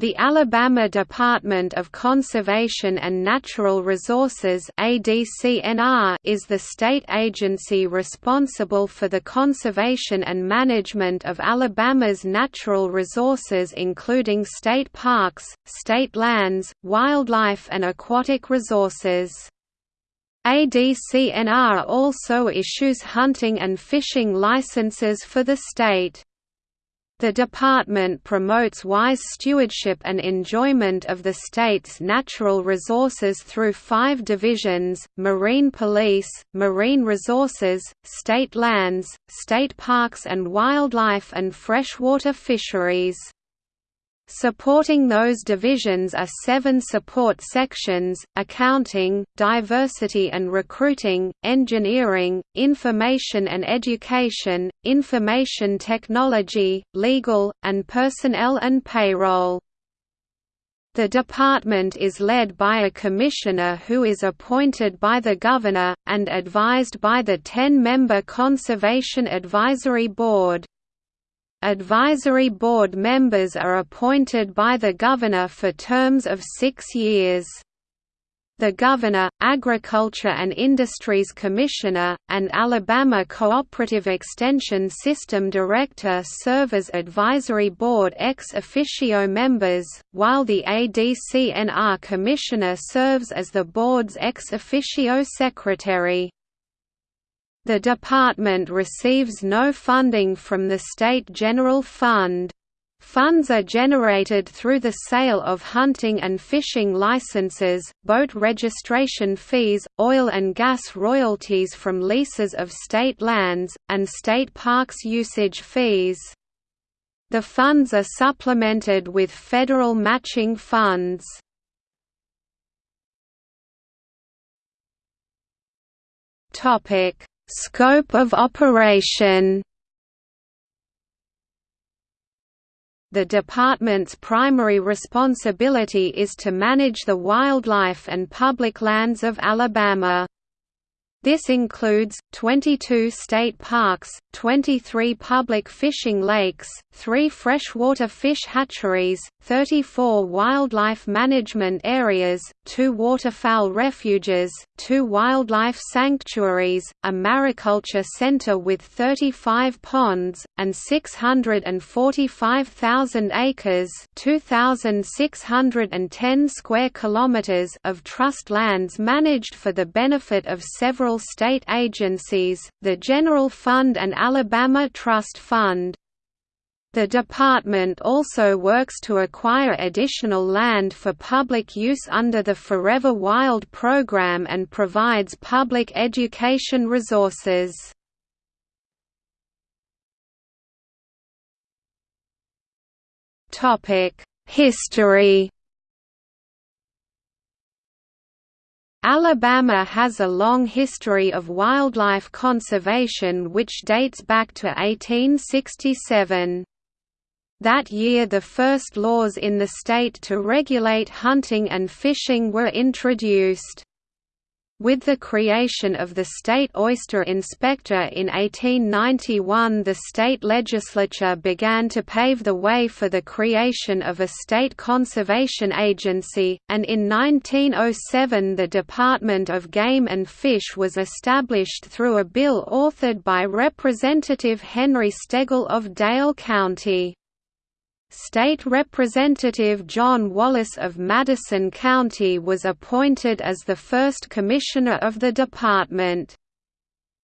The Alabama Department of Conservation and Natural Resources is the state agency responsible for the conservation and management of Alabama's natural resources including state parks, state lands, wildlife and aquatic resources. ADCNR also issues hunting and fishing licenses for the state. The department promotes wise stewardship and enjoyment of the state's natural resources through five divisions, Marine Police, Marine Resources, State Lands, State Parks and Wildlife and Freshwater Fisheries. Supporting those divisions are seven support sections, accounting, diversity and recruiting, engineering, information and education, information technology, legal, and personnel and payroll. The department is led by a commissioner who is appointed by the governor, and advised by the 10-member Conservation Advisory Board. Advisory board members are appointed by the governor for terms of six years. The Governor, Agriculture and Industries Commissioner, and Alabama Cooperative Extension System Director serve as advisory board ex officio members, while the ADCNR Commissioner serves as the board's ex officio secretary. The department receives no funding from the State General Fund. Funds are generated through the sale of hunting and fishing licenses, boat registration fees, oil and gas royalties from leases of state lands, and state parks usage fees. The funds are supplemented with federal matching funds. Topic: Scope of operation The department's primary responsibility is to manage the wildlife and public lands of Alabama. This includes, 22 state parks, 23 public fishing lakes, 3 freshwater fish hatcheries, 34 wildlife management areas, 2 waterfowl refuges, 2 wildlife sanctuaries, a mariculture center with 35 ponds, and 645,000 acres 2,610 square kilometers of trust lands managed for the benefit of several state agencies, the General Fund and Alabama Trust Fund. The department also works to acquire additional land for public use under the Forever Wild program and provides public education resources. History Alabama has a long history of wildlife conservation which dates back to 1867. That year the first laws in the state to regulate hunting and fishing were introduced. With the creation of the State Oyster Inspector in 1891 the state legislature began to pave the way for the creation of a state conservation agency, and in 1907 the Department of Game and Fish was established through a bill authored by Representative Henry Stegall of Dale County. State Representative John Wallace of Madison County was appointed as the first commissioner of the department.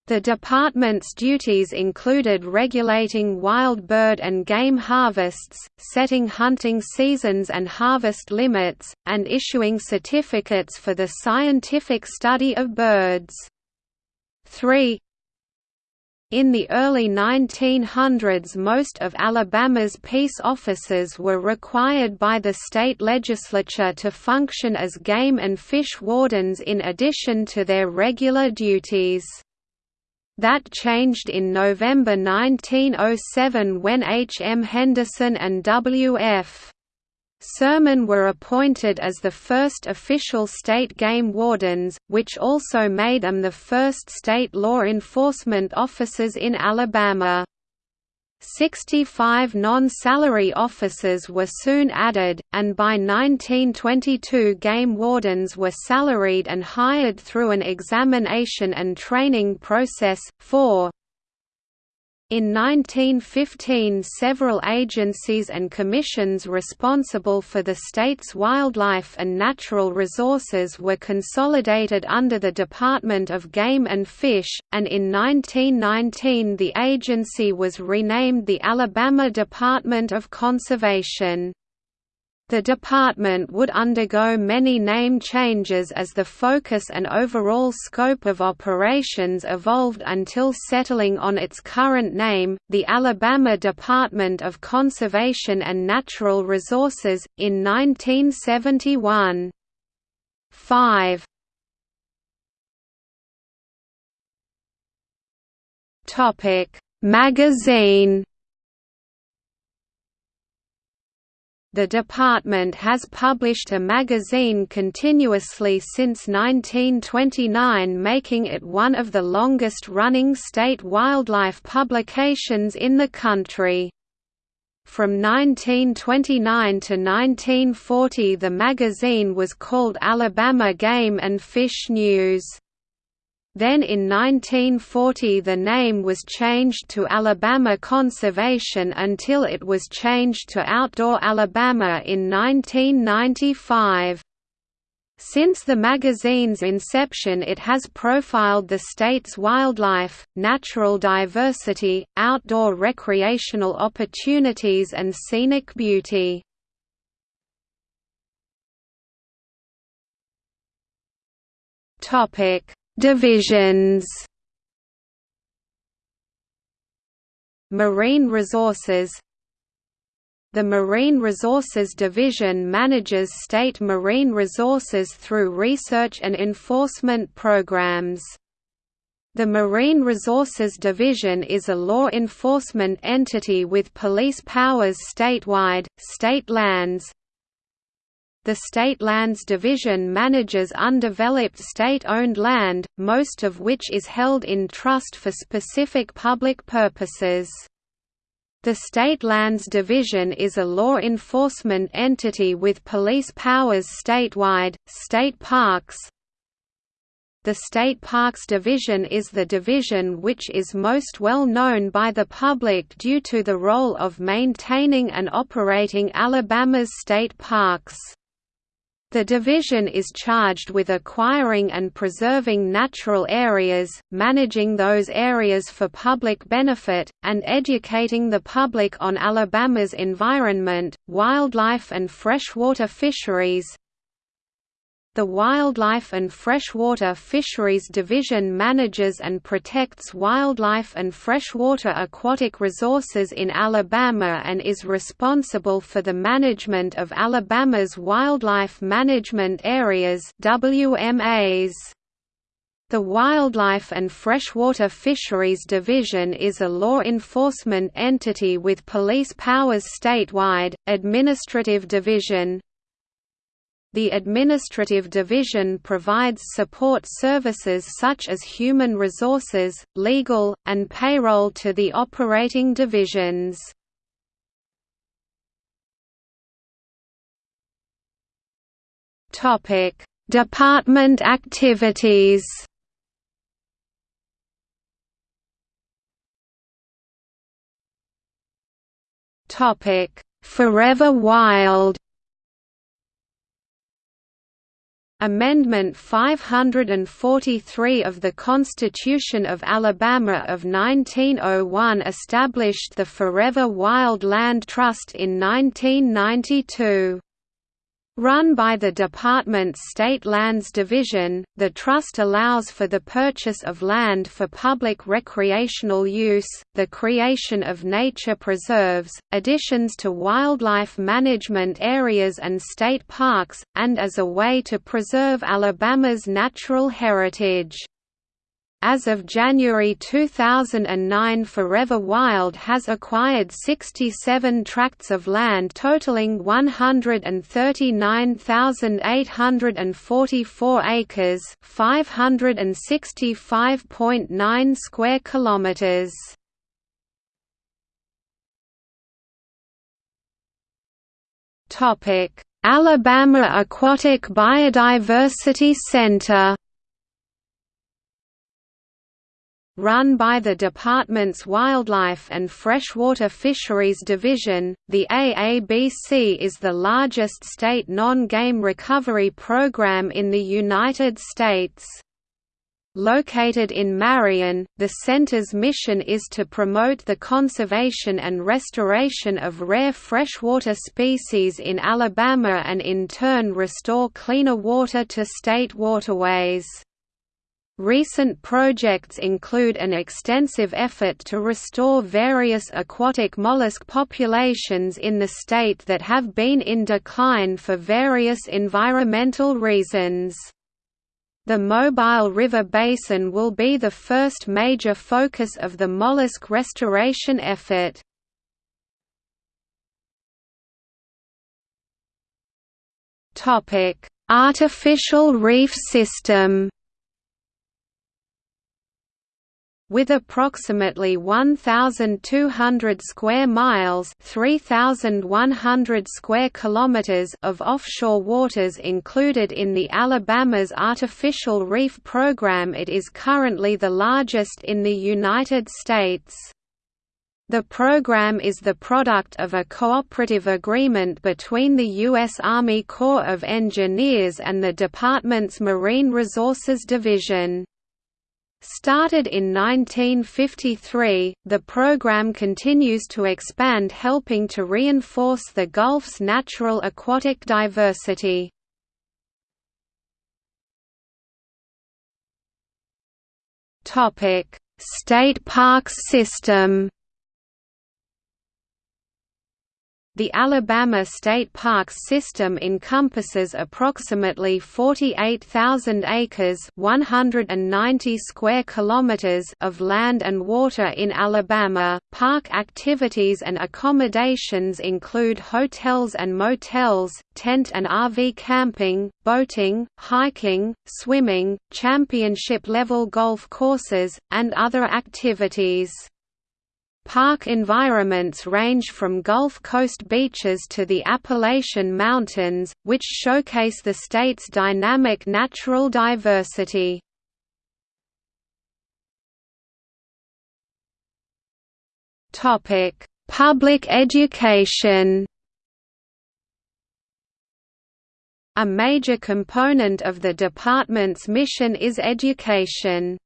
The department's duties included regulating wild bird and game harvests, setting hunting seasons and harvest limits, and issuing certificates for the scientific study of birds. 3. In the early 1900s most of Alabama's peace officers were required by the state legislature to function as game and fish wardens in addition to their regular duties. That changed in November 1907 when H. M. Henderson and W. F. Sermon were appointed as the first official state game wardens, which also made them the first state law enforcement officers in Alabama. 65 non-salary officers were soon added, and by 1922 game wardens were salaried and hired through an examination and training process. 4 in 1915 several agencies and commissions responsible for the state's wildlife and natural resources were consolidated under the Department of Game and Fish, and in 1919 the agency was renamed the Alabama Department of Conservation. The department would undergo many name changes as the focus and overall scope of operations evolved until settling on its current name, the Alabama Department of Conservation and Natural Resources, in 1971. 5 Magazine The department has published a magazine continuously since 1929 making it one of the longest-running state wildlife publications in the country. From 1929 to 1940 the magazine was called Alabama Game and Fish News. Then in 1940 the name was changed to Alabama Conservation until it was changed to Outdoor Alabama in 1995. Since the magazine's inception it has profiled the state's wildlife, natural diversity, outdoor recreational opportunities and scenic beauty. Topic Divisions Marine Resources The Marine Resources Division manages state marine resources through research and enforcement programs. The Marine Resources Division is a law enforcement entity with police powers statewide, state lands, the State Lands Division manages undeveloped state-owned land, most of which is held in trust for specific public purposes. The State Lands Division is a law enforcement entity with police powers statewide. State Parks The State Parks Division is the division which is most well known by the public due to the role of maintaining and operating Alabama's state parks. The division is charged with acquiring and preserving natural areas, managing those areas for public benefit, and educating the public on Alabama's environment, wildlife and freshwater fisheries, the Wildlife and Freshwater Fisheries Division manages and protects wildlife and freshwater aquatic resources in Alabama and is responsible for the management of Alabama's Wildlife Management Areas WMAs. The Wildlife and Freshwater Fisheries Division is a law enforcement entity with police powers statewide, administrative division, the Administrative Division provides support services such as human resources, legal, and payroll to the operating divisions. Department activities Forever Wild Amendment 543 of the Constitution of Alabama of 1901 established the Forever Wild Land Trust in 1992. Run by the department's State Lands Division, the trust allows for the purchase of land for public recreational use, the creation of nature preserves, additions to wildlife management areas and state parks, and as a way to preserve Alabama's natural heritage. As of January 2009 Forever Wild has acquired 67 tracts of land totaling 139,844 acres 565.9 square kilometers. Alabama Aquatic Biodiversity Center Run by the department's Wildlife and Freshwater Fisheries Division, the AABC is the largest state non-game recovery program in the United States. Located in Marion, the center's mission is to promote the conservation and restoration of rare freshwater species in Alabama and in turn restore cleaner water to state waterways. Recent projects include an extensive effort to restore various aquatic mollusk populations in the state that have been in decline for various environmental reasons. The Mobile River Basin will be the first major focus of the mollusk restoration effort. Artificial reef system with approximately 1200 square miles, 3100 square kilometers of offshore waters included in the Alabama's artificial reef program it is currently the largest in the United States. The program is the product of a cooperative agreement between the U.S. Army Corps of Engineers and the department's Marine Resources Division. Started in 1953, the program continues to expand helping to reinforce the Gulf's natural aquatic diversity. State parks system The Alabama State Parks system encompasses approximately 48,000 acres (190 square kilometers) of land and water in Alabama. Park activities and accommodations include hotels and motels, tent and RV camping, boating, hiking, swimming, championship-level golf courses, and other activities. Park environments range from Gulf Coast beaches to the Appalachian Mountains, which showcase the state's dynamic natural diversity. Public education A major component of the department's mission is education.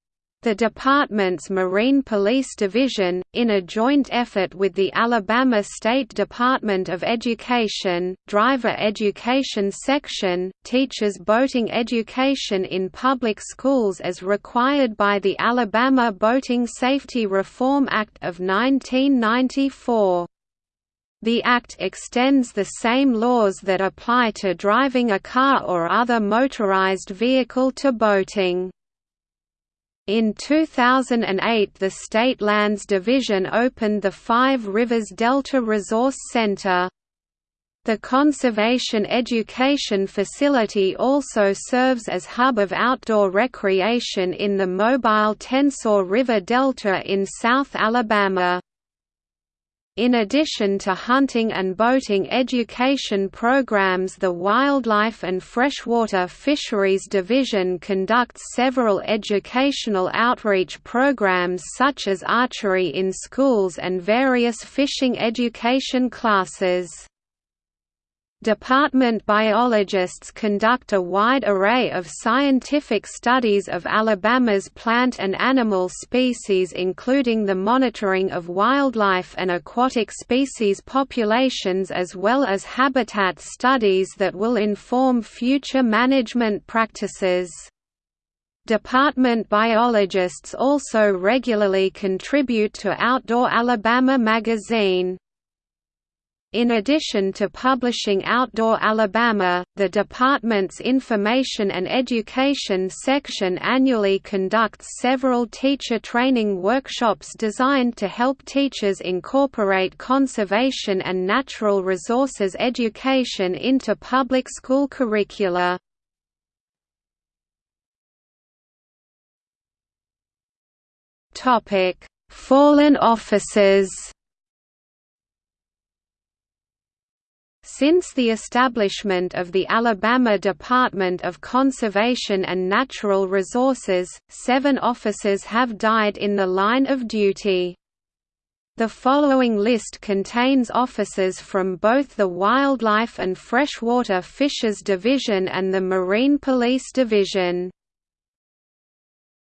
The department's Marine Police Division, in a joint effort with the Alabama State Department of Education, Driver Education Section, teaches boating education in public schools as required by the Alabama Boating Safety Reform Act of 1994. The Act extends the same laws that apply to driving a car or other motorized vehicle to boating. In 2008 the State Lands Division opened the Five Rivers Delta Resource Center. The Conservation Education Facility also serves as hub of outdoor recreation in the mobile Tensaw River Delta in South Alabama. In addition to hunting and boating education programs the Wildlife and Freshwater Fisheries Division conducts several educational outreach programs such as archery in schools and various fishing education classes. Department biologists conduct a wide array of scientific studies of Alabama's plant and animal species including the monitoring of wildlife and aquatic species populations as well as habitat studies that will inform future management practices. Department biologists also regularly contribute to Outdoor Alabama magazine. In addition to publishing Outdoor Alabama, the department's Information and Education section annually conducts several teacher training workshops designed to help teachers incorporate conservation and natural resources education into public school curricula. Fallen officers Since the establishment of the Alabama Department of Conservation and Natural Resources, seven officers have died in the line of duty. The following list contains officers from both the Wildlife and Freshwater Fishes Division and the Marine Police Division.